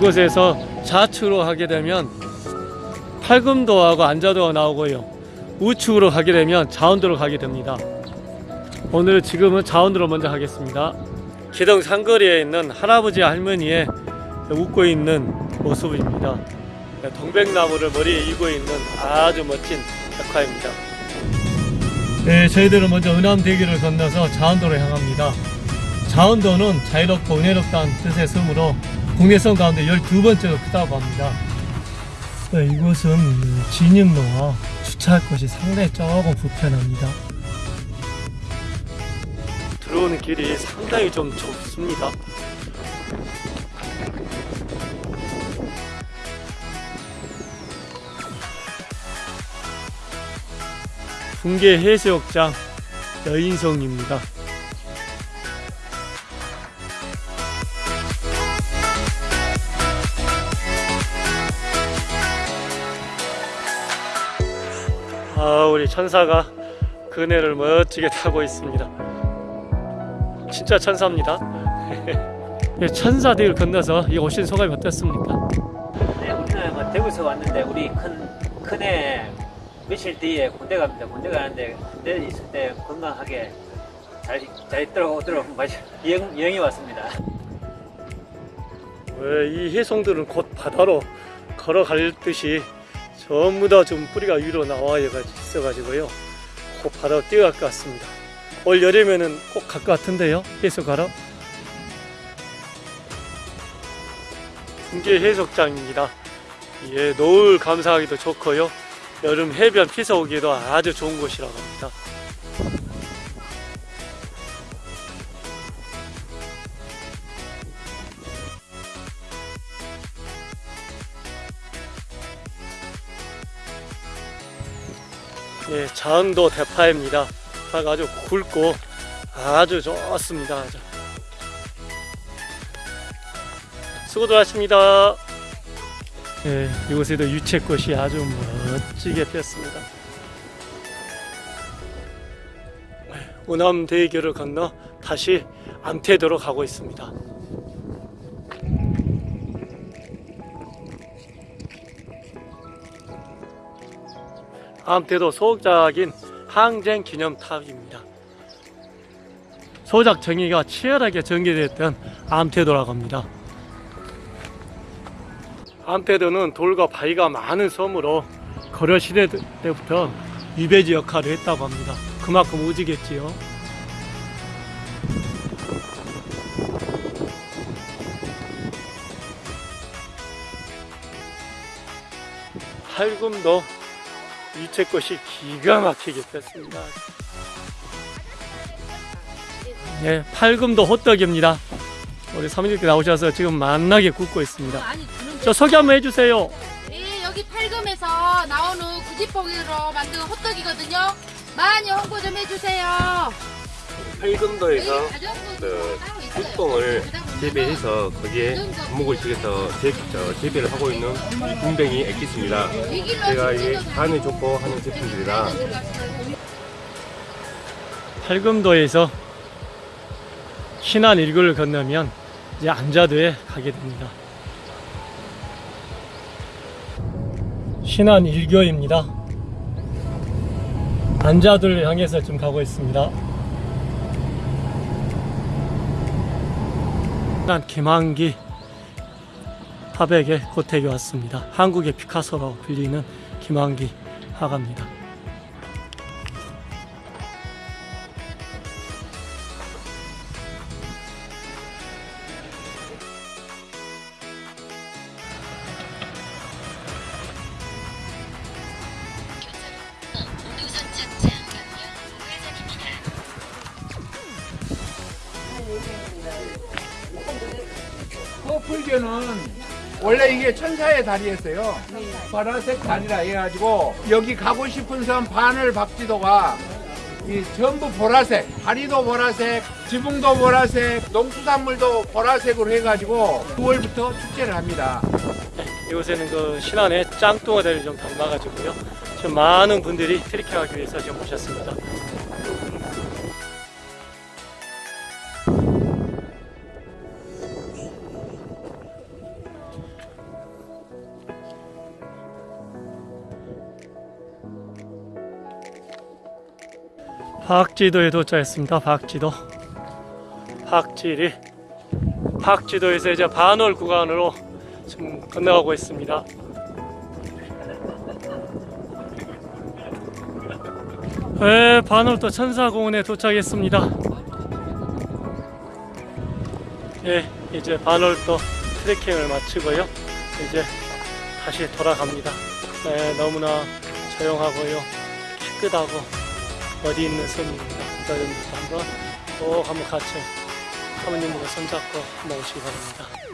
이곳에서 좌측으로 가게 되면 팔금도하고 안자도가 나오고요. 우측으로 가게 되면 자원도로 가게 됩니다. 오늘 지금은 자원도로 먼저 가겠습니다. 기동 상거리에 있는 할아버지 할머니의 웃고 있는 모습입니다. 동백나무를 머리에 이고 있는 아주 멋진 백화입니다. 네, 저희들은 먼저 은암대교를 건너서 자원도로 향합니다. 자원도는 자유롭고 은혜롭다는 뜻의 섬으로 국내선 가운데 12번째로 크다고 합니다. 네, 이곳은 진입로와 주차할 곳이 상당히 조금 불편합니다. 들어오는 길이 상당히 좀 좁습니다. 분계 해수욕장 여인성입니다. 아, 우리 천사가 그네를 멋지게 타고 있습니다. 진짜 천사입니다. 예, 천사들 건너서 이 오신 소감이 어떻습니까? 네, 우리는 뭐 대구에서 왔는데 우리 큰 큰애 며칠 뒤에 군대 갑니다. 군대 가는데 군대 있을 때 건강하게 잘, 잘 들어오도록 여행, 여행이 왔습니다. 왜이 해송들은 곧 바다로 걸어갈 듯이 전부 다 좀 뿌리가 위로 나와 있어가지고요. 곧 바다로 뛰어갈 것 같습니다. 올 여름에는 꼭 갈 것 같은데요. 해수가러. 분계 해수욕장입니다. 예, 노을 감상하기도 좋고요. 여름 해변 피서 오기도 아주 좋은 곳이라고 합니다. 예, 자원도 대파입니다. 대파가 아주 굵고 아주 좋습니다. 아주. 수고들 하십니다. 예, 이곳에도 유채꽃이 아주 멋지게 피었습니다. 오남 대교를 건너 다시 암태도로 가고 있습니다. 암태도 소작인 항쟁 기념탑입니다. 소작 정의가 치열하게 전개됐던 암태도라고 합니다. 암태도는 돌과 바위가 많은 섬으로 거려 시대 때부터 유배지 역할을 했다고 합니다. 그만큼 우지겠지요. 팔금도 유채꽃이 기가 막히게 폈습니다. 네, 팔금도 호떡입니다. 우리 사모님께 나오셔서 지금 만나게 굽고 있습니다. 저 소개 한번 해주세요. 네, 여기 팔금에서 나오는 구지뽕으로 만든 호떡이거든요. 많이 홍보 좀 해주세요. 팔금도에서 자전거도 그 그다음 재배해서 거기에 한목을 지어서 재, 저, 재배를 하고 있는 군뱅이 액기스입니다. 제가 이 진짜로 간에 좋고 하는 제품들이라 팔금도에서 신안 일교를 건너면 이제 안자도에 가게 됩니다. 신안 일교입니다. 안자도를 향해서 지금 가고 있습니다. 난 김한기 화백의 고택에 왔습니다. 한국의 피카소라고 불리는 김한기 화가입니다. 커플교는 원래 이게 천사의 다리였어요. 보라색 다리라 해가지고 여기 가고 싶은 섬 바늘 박지도가 이 전부 보라색, 다리도 보라색, 지붕도 보라색, 농수산물도 보라색으로 해가지고 9월부터 축제를 합니다. 이곳에는 그 신안의 짱뚱어대를 좀 담아가지고요. 지금 많은 분들이 트리킹하기 위해서 지금 오셨습니다. 박지도에 도착했습니다. 박지도. 박지리. 박지도에서 이제 반월 구간으로 지금 건너가고 있습니다. 네, 반월도 천사공원에 도착했습니다. 예, 이제 반월도 트레킹을 마치고요. 이제 다시 돌아갑니다. 네, 너무나 조용하고요. 깨끗하고 어디 있는 섬입니다. 여러분들도 한번 꼭 한번 같이 사모님과 손잡고 한번 오시기 바랍니다.